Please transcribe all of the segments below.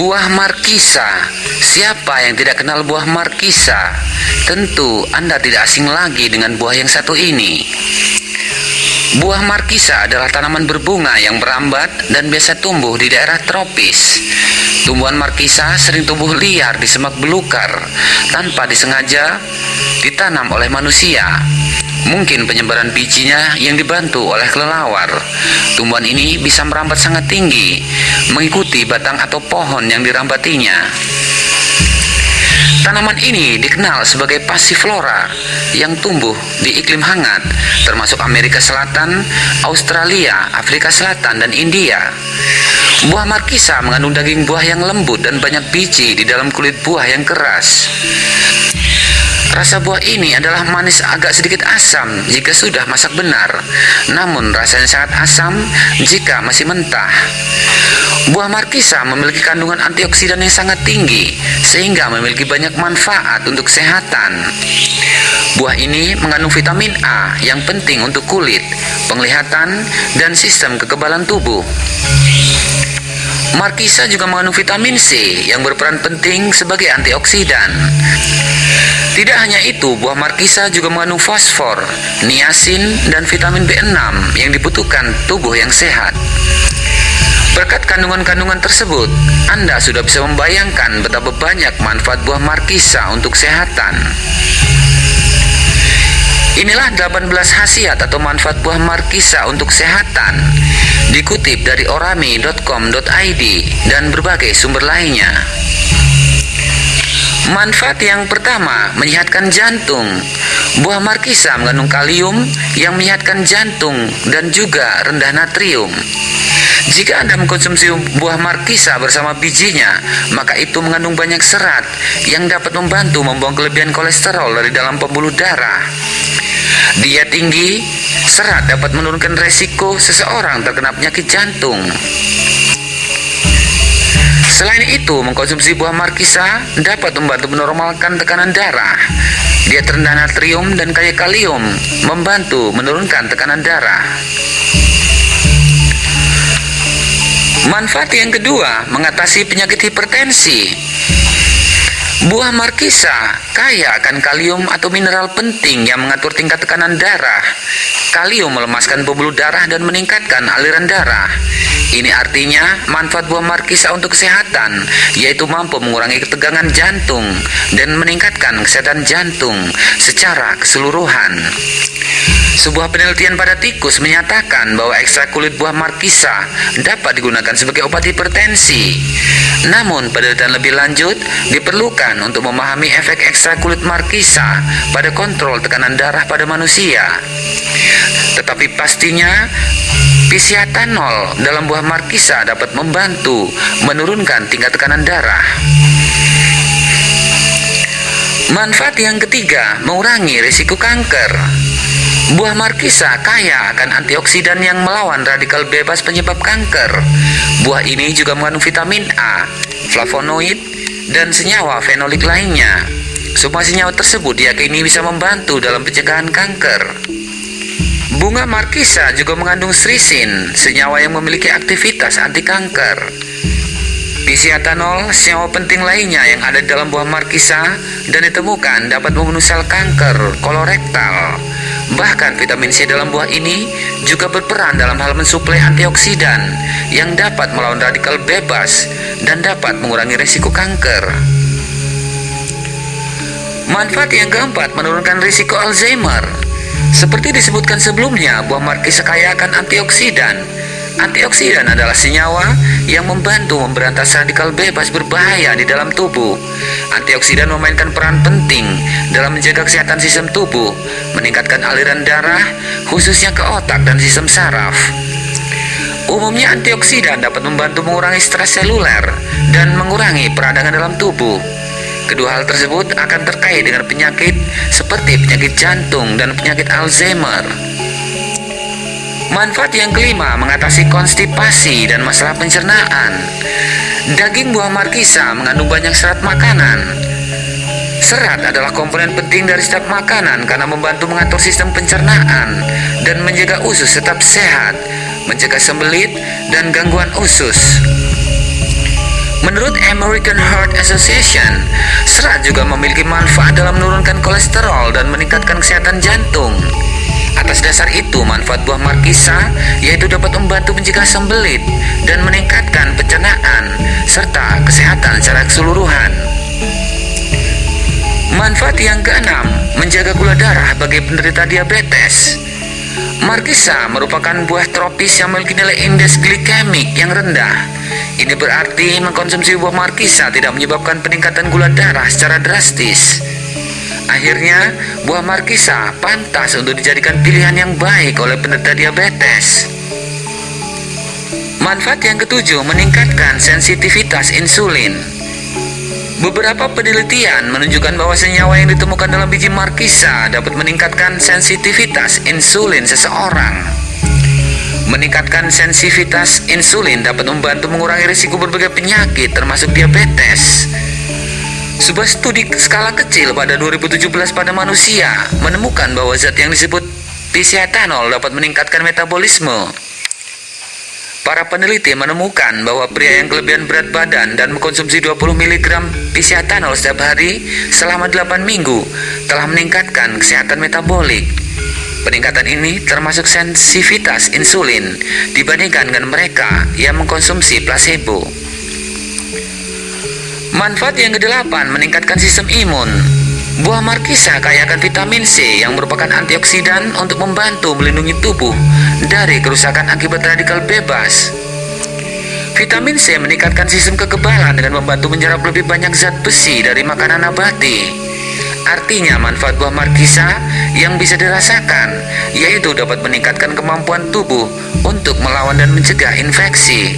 Buah markisa. Siapa yang tidak kenal buah markisa? Tentu Anda tidak asing lagi dengan buah yang satu ini. Buah markisa adalah tanaman berbunga yang merambat dan biasa tumbuh di daerah tropis. Tumbuhan markisa sering tumbuh liar di semak belukar tanpa disengaja ditanam oleh manusia. Mungkin penyebaran bijinya yang dibantu oleh kelelawar. Tumbuhan ini bisa merambat sangat tinggi, mengikuti batang atau pohon yang dirambatinya. Tanaman ini dikenal sebagai passiflora yang tumbuh di iklim hangat, termasuk Amerika Selatan, Australia, Afrika Selatan, dan India. Buah markisa mengandung daging buah yang lembut dan banyak biji di dalam kulit buah yang keras. Rasa buah ini adalah manis agak sedikit asam jika sudah masak benar, namun rasanya sangat asam jika masih mentah. Buah markisa memiliki kandungan antioksidan yang sangat tinggi, sehingga memiliki banyak manfaat untuk kesehatan. Buah ini mengandung vitamin A yang penting untuk kulit, penglihatan, dan sistem kekebalan tubuh. Markisa juga mengandung vitamin C yang berperan penting sebagai antioksidan. Tidak hanya itu, buah markisa juga mengandung fosfor, niacin, dan vitamin B6 yang dibutuhkan tubuh yang sehat. Berkat kandungan-kandungan tersebut, Anda sudah bisa membayangkan betapa banyak manfaat buah markisa untuk kesehatan. Inilah 18 khasiat atau manfaat buah markisa untuk kesehatan. Dikutip dari orami.com.id dan berbagai sumber lainnya. Manfaat yang pertama, menyehatkan jantung. Buah markisa mengandung kalium yang menyehatkan jantung dan juga rendah natrium. Jika Anda mengkonsumsi buah markisa bersama bijinya, maka itu mengandung banyak serat yang dapat membantu membuang kelebihan kolesterol dari dalam pembuluh darah. Dia tinggi, serat dapat menurunkan resiko seseorang terkena penyakit jantung. Selain itu, mengkonsumsi buah markisa dapat membantu menormalkan tekanan darah. Dia terendah natrium dan kaya kalium, membantu menurunkan tekanan darah. Manfaat yang kedua, mengatasi penyakit hipertensi. Buah markisa kaya akan kalium atau mineral penting yang mengatur tingkat tekanan darah. Kalium melemaskan pembuluh darah dan meningkatkan aliran darah. Ini artinya manfaat buah markisa untuk kesehatan, yaitu mampu mengurangi ketegangan jantung dan meningkatkan kesehatan jantung secara keseluruhan. Sebuah penelitian pada tikus menyatakan bahwa ekstrak kulit buah markisa dapat digunakan sebagai obat hipertensi. Namun, penelitian lebih lanjut diperlukan untuk memahami efek ekstrak kulit markisa pada kontrol tekanan darah pada manusia. Tetapi pastinya pisiatanol dalam buah markisa dapat membantu menurunkan tingkat tekanan darah. Manfaat yang ketiga, mengurangi risiko kanker. Buah markisa kaya akan antioksidan yang melawan radikal bebas penyebab kanker. Buah ini juga mengandung vitamin A, flavonoid, dan senyawa fenolik lainnya. Semua senyawa tersebut diyakini bisa membantu dalam pencegahan kanker. Bunga markisa juga mengandung srisin, senyawa yang memiliki aktivitas anti kanker. Pisiatanol, senyawa penting lainnya yang ada dalam buah markisa dan ditemukan dapat membunuh sel kanker kolorektal. Bahkan vitamin C dalam buah ini juga berperan dalam hal mensuplai antioksidan yang dapat melawan radikal bebas dan dapat mengurangi risiko kanker. Manfaat yang keempat menurunkan risiko Alzheimer. Seperti disebutkan sebelumnya, buah markisa kaya akan antioksidan. Antioksidan adalah senyawa yang membantu memberantas radikal bebas berbahaya di dalam tubuh. Antioksidan memainkan peran penting dalam menjaga kesehatan sistem tubuh, meningkatkan aliran darah, khususnya ke otak dan sistem saraf. Umumnya antioksidan dapat membantu mengurangi stres seluler dan mengurangi peradangan dalam tubuh. Kedua hal tersebut akan terkait dengan penyakit seperti penyakit jantung dan penyakit Alzheimer. Manfaat yang kelima mengatasi konstipasi dan masalah pencernaan. Daging buah markisa mengandung banyak serat makanan. Serat adalah komponen penting dari setiap makanan karena membantu mengatur sistem pencernaan dan menjaga usus tetap sehat, mencegah sembelit dan gangguan usus. Menurut American Heart Association, serat juga memiliki manfaat dalam menurunkan kolesterol dan meningkatkan kesehatan jantung. Atas dasar itu, manfaat buah markisa yaitu dapat membantu mencegah sembelit dan meningkatkan pencernaan serta kesehatan secara keseluruhan. Manfaat yang keenam, menjaga gula darah bagi penderita diabetes. Markisa merupakan buah tropis yang memiliki nilai indeks glikemik yang rendah. Ini berarti mengkonsumsi buah markisa tidak menyebabkan peningkatan gula darah secara drastis. Akhirnya, buah markisa pantas untuk dijadikan pilihan yang baik oleh penderita diabetes. Manfaat yang ketujuh, meningkatkan sensitivitas insulin. Beberapa penelitian menunjukkan bahwa senyawa yang ditemukan dalam biji markisa dapat meningkatkan sensitivitas insulin seseorang. Meningkatkan sensitivitas insulin dapat membantu mengurangi risiko berbagai penyakit termasuk diabetes. Sebuah studi skala kecil pada 2017 pada manusia menemukan bahwa zat yang disebut pisiatanol dapat meningkatkan metabolisme. Para peneliti menemukan bahwa pria yang kelebihan berat badan dan mengkonsumsi 20 mg pisiatanol setiap hari selama 8 minggu telah meningkatkan kesehatan metabolik. Peningkatan ini termasuk sensitivitas insulin dibandingkan dengan mereka yang mengkonsumsi placebo. Manfaat yang kedelapan meningkatkan sistem imun. Buah markisa kaya akan vitamin C yang merupakan antioksidan untuk membantu melindungi tubuh dari kerusakan akibat radikal bebas. Vitamin C meningkatkan sistem kekebalan dengan membantu menyerap lebih banyak zat besi dari makanan nabati. Artinya manfaat buah markisa yang bisa dirasakan yaitu dapat meningkatkan kemampuan tubuh untuk melawan dan mencegah infeksi.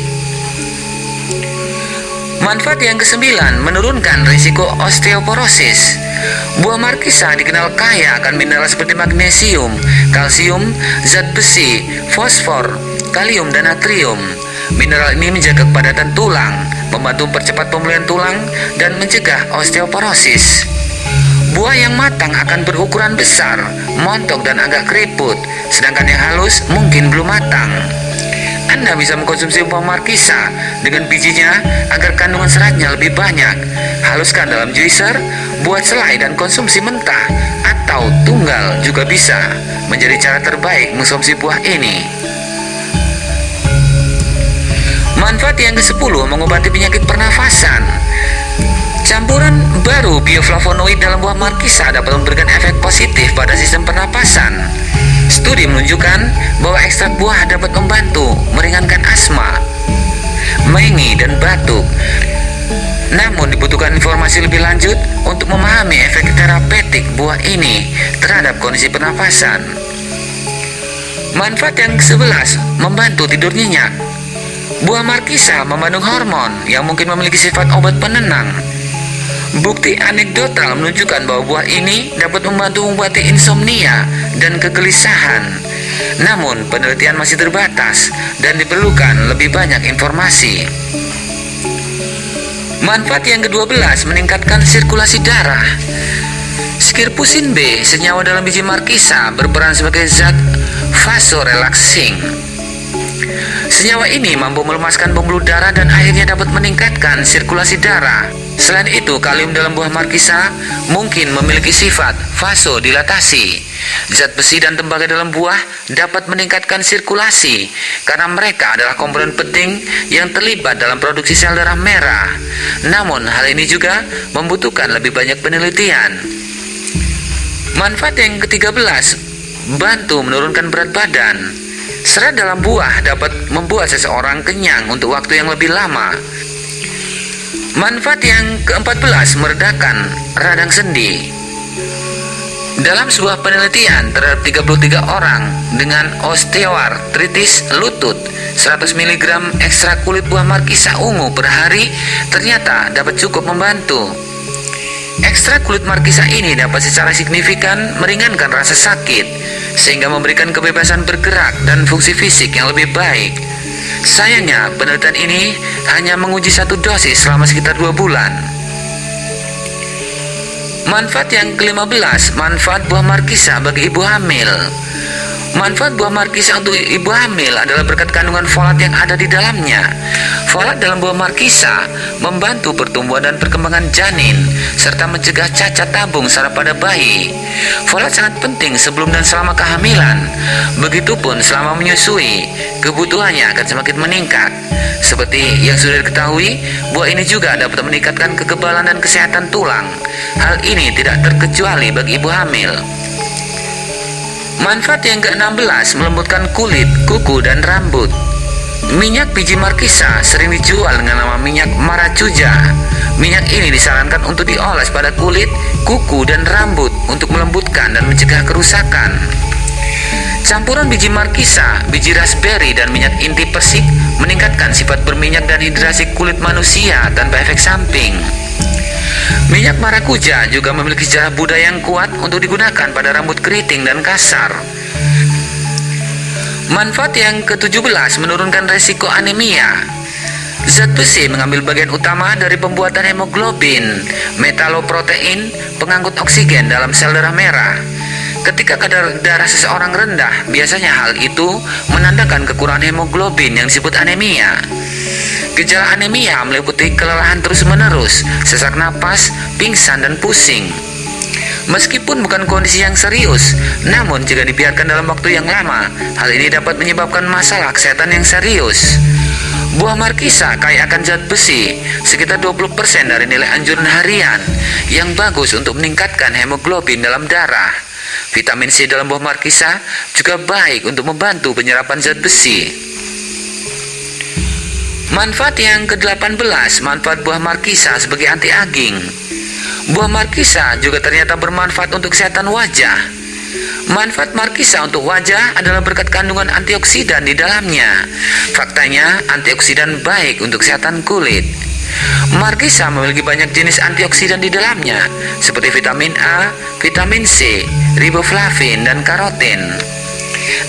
Manfaat yang kesembilan, menurunkan risiko osteoporosis. Buah markisa dikenal kaya akan mineral seperti magnesium, kalsium, zat besi, fosfor, kalium, dan natrium. Mineral ini menjaga kepadatan tulang, membantu mempercepat pemulihan tulang, dan mencegah osteoporosis. Buah yang matang akan berukuran besar, montok dan agak keriput, sedangkan yang halus mungkin belum matang. Anda bisa mengkonsumsi buah markisa dengan bijinya agar kandungan seratnya lebih banyak. Haluskan dalam juicer, buat selai dan konsumsi mentah atau tunggal juga bisa menjadi cara terbaik mengkonsumsi buah ini. Manfaat yang ke-10 mengobati penyakit pernafasan. Campuran baru bioflavonoid dalam buah markisa dapat memberikan efek positif pada sistem pernapasan. Studi menunjukkan bahwa ekstrak buah dapat membantu meringankan asma, mengi, dan batuk. Namun dibutuhkan informasi lebih lanjut untuk memahami efek terapeutik buah ini terhadap kondisi pernafasan. Manfaat yang ke-11 membantu tidur nyenyak. Buah markisa mengandung hormon yang mungkin memiliki sifat obat penenang Bukti anekdotal menunjukkan bahwa buah ini dapat membantu mengobati insomnia dan kegelisahan. Namun, penelitian masih terbatas dan diperlukan lebih banyak informasi. Manfaat yang ke-12 meningkatkan sirkulasi darah. Skirpusin B, senyawa dalam biji markisa, berperan sebagai zat vasorelaxing. Senyawa ini mampu melemaskan pembuluh darah dan akhirnya dapat meningkatkan sirkulasi darah. Selain itu, kalium dalam buah markisa mungkin memiliki sifat vasodilatasi. Zat besi dan tembaga dalam buah dapat meningkatkan sirkulasi karena mereka adalah komponen penting yang terlibat dalam produksi sel darah merah. Namun, hal ini juga membutuhkan lebih banyak penelitian. Manfaat yang ke-13, bantu menurunkan berat badan. Serat dalam buah dapat membuat seseorang kenyang untuk waktu yang lebih lama. Manfaat yang ke-14 meredakan radang sendi. Dalam sebuah penelitian terhadap 33 orang dengan osteoartritis lutut, 100 mg ekstrak kulit buah markisa ungu per hari ternyata dapat cukup membantu. Ekstrak kulit markisa ini dapat secara signifikan meringankan rasa sakit, sehingga memberikan kebebasan bergerak dan fungsi fisik yang lebih baik. Sayangnya, penelitian ini hanya menguji satu dosis selama sekitar dua bulan. Manfaat yang ke-15, manfaat buah markisa bagi ibu hamil. Manfaat buah markisa untuk ibu hamil adalah berkat kandungan folat yang ada di dalamnya. Folat dalam buah markisa membantu pertumbuhan dan perkembangan janin serta mencegah cacat tabung saraf pada bayi. Folat sangat penting sebelum dan selama kehamilan. Begitupun selama menyusui, kebutuhannya akan semakin meningkat. Seperti yang sudah diketahui, buah ini juga dapat meningkatkan kekebalan dan kesehatan tulang. Hal ini tidak terkecuali bagi ibu hamil. Manfaat yang ke-16 melembutkan kulit, kuku, dan rambut. Minyak biji markisa sering dijual dengan nama minyak maracuja. Minyak ini disarankan untuk dioles pada kulit, kuku, dan rambut untuk melembutkan dan mencegah kerusakan. Campuran biji markisa, biji raspberry, dan minyak inti persik meningkatkan sifat berminyak dan hidrasi kulit manusia tanpa efek samping. Minyak marakuja juga memiliki sejarah budaya yang kuat untuk digunakan pada rambut keriting dan kasar. Manfaat yang ke-17 menurunkan resiko anemia. Zat besi mengambil bagian utama dari pembuatan hemoglobin, metaloprotein, pengangkut oksigen dalam sel darah merah. Ketika kadar darah seseorang rendah, biasanya hal itu menandakan kekurangan hemoglobin yang disebut anemia. Gejala anemia meliputi kelelahan terus-menerus, sesak napas, pingsan, dan pusing. Meskipun bukan kondisi yang serius, namun jika dibiarkan dalam waktu yang lama, hal ini dapat menyebabkan masalah kesehatan yang serius. Buah markisa kaya akan zat besi, sekitar 20% dari nilai anjuran harian, yang bagus untuk meningkatkan hemoglobin dalam darah. Vitamin C dalam buah markisa juga baik untuk membantu penyerapan zat besi. Manfaat yang ke-18, manfaat buah markisa sebagai anti-aging. Buah markisa juga ternyata bermanfaat untuk kesehatan wajah. Manfaat markisa untuk wajah adalah berkat kandungan antioksidan di dalamnya. Faktanya, antioksidan baik untuk kesehatan kulit. Markisa memiliki banyak jenis antioksidan di dalamnya, seperti vitamin A, vitamin C, riboflavin, dan karotin.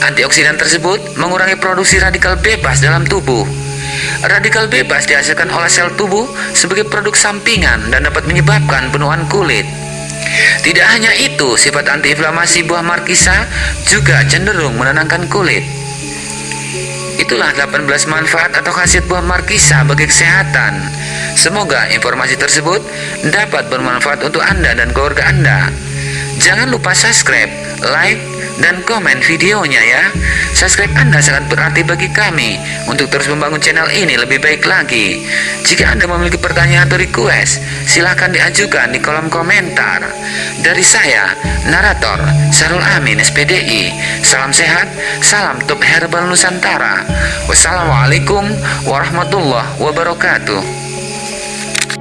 Antioksidan tersebut mengurangi produksi radikal bebas dalam tubuh Radikal bebas dihasilkan oleh sel tubuh sebagai produk sampingan dan dapat menyebabkan penuhan kulit. Tidak hanya itu, sifat antiinflamasi buah markisa juga cenderung menenangkan kulit. Itulah 18 manfaat atau khasiat buah markisa bagi kesehatan. Semoga informasi tersebut dapat bermanfaat untuk Anda dan keluarga Anda. Jangan lupa subscribe, like, dan komen videonya ya. Subscribe Anda sangat berarti bagi kami untuk terus membangun channel ini lebih baik lagi. Jika Anda memiliki pertanyaan atau request, silahkan diajukan di kolom komentar. Dari saya, narator Sarul Amin SPDI. Salam sehat, salam top herbal Nusantara. Wassalamualaikum warahmatullahi wabarakatuh.